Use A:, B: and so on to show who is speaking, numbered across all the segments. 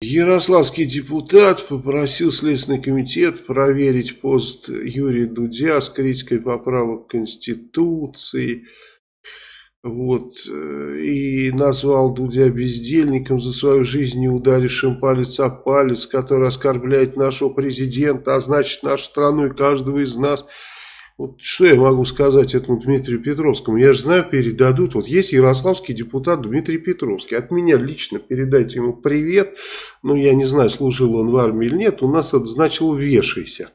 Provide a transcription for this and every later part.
A: Ярославский депутат попросил Следственный комитет проверить пост Юрия Дудя с критикой поправок Конституции. Вот, э, и назвал Дудя бездельником за свою жизнь, не ударившим палец о палец, который оскорбляет нашего президента, а значит нашу страну и каждого из нас. Вот что я могу сказать этому Дмитрию Петровскому? Я же знаю, передадут. Вот есть ярославский депутат Дмитрий Петровский. От меня лично передайте ему привет. Ну, я не знаю, служил он в армии или нет. У нас это значило «вешайся».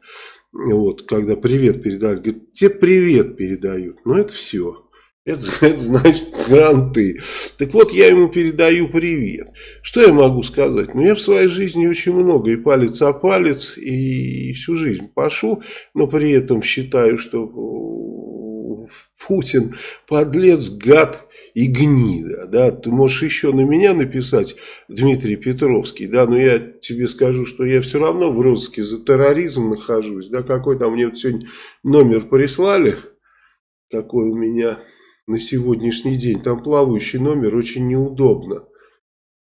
A: Вот, когда привет передали. Говорит, тебе привет передают. Ну, это все. Это, это значит гранты. Так вот, я ему передаю привет. Что я могу сказать? Ну, я в своей жизни очень много и палец о палец, и всю жизнь пашу, но при этом считаю, что Путин подлец, гад и гнида. Да? Ты можешь еще на меня написать, Дмитрий Петровский, да, но я тебе скажу, что я все равно в розыске за терроризм нахожусь. Да? Какой там мне вот сегодня номер прислали, какой у меня на сегодняшний день. Там плавающий номер очень неудобно.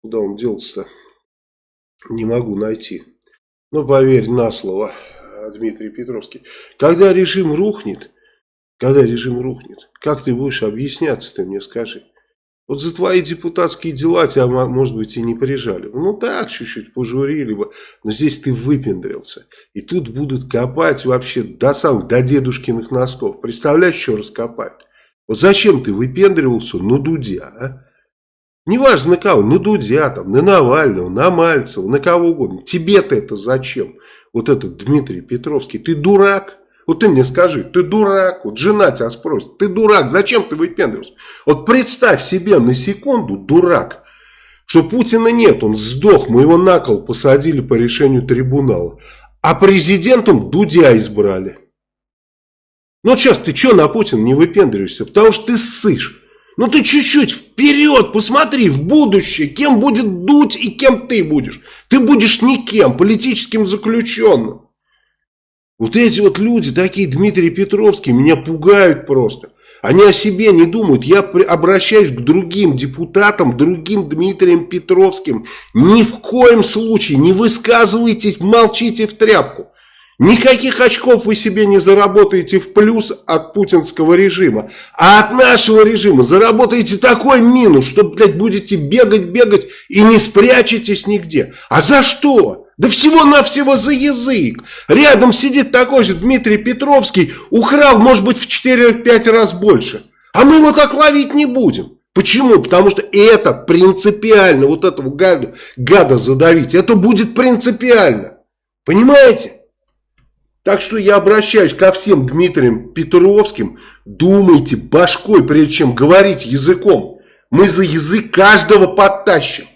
A: Куда он делся-то? Не могу найти. Но поверь на слово, Дмитрий Петровский. Когда режим рухнет, когда режим рухнет, как ты будешь объясняться, ты мне скажи. Вот за твои депутатские дела тебя, может быть, и не прижали. Ну так, чуть-чуть пожурили бы. Но здесь ты выпендрился. И тут будут копать вообще до самых, до дедушкиных носков. Представляешь, что раскопать? Вот зачем ты выпендривался на Дудя, а? Неважно на кого, на Дудя, там, на Навального, на Мальцева, на кого угодно. Тебе-то это зачем? Вот этот Дмитрий Петровский, ты дурак? Вот ты мне скажи, ты дурак? Вот жена тебя спросит, ты дурак, зачем ты выпендривался? Вот представь себе на секунду, дурак, что Путина нет, он сдох, мы его на кол посадили по решению трибунала. А президентом Дудя избрали. Ну сейчас ты что на Путина не выпендриваешься? Потому что ты ссышь. Ну ты чуть-чуть вперед посмотри, в будущее, кем будет дуть и кем ты будешь. Ты будешь никем, политическим заключенным. Вот эти вот люди, такие Дмитрий Петровский, меня пугают просто. Они о себе не думают. Я обращаюсь к другим депутатам, другим Дмитрием Петровским. Ни в коем случае не высказывайтесь, молчите в тряпку. Никаких очков вы себе не заработаете в плюс от путинского режима. А от нашего режима заработаете такой минус, что, блядь, будете бегать, бегать и не спрячетесь нигде. А за что? Да всего-навсего за язык. Рядом сидит такой же Дмитрий Петровский, украл, может быть, в 4-5 раз больше. А мы его так ловить не будем. Почему? Потому что это принципиально, вот этого гада, гада задавить, это будет принципиально. Понимаете? Так что я обращаюсь ко всем Дмитриям Петровским. Думайте башкой, прежде чем говорить языком. Мы за язык каждого подтащим.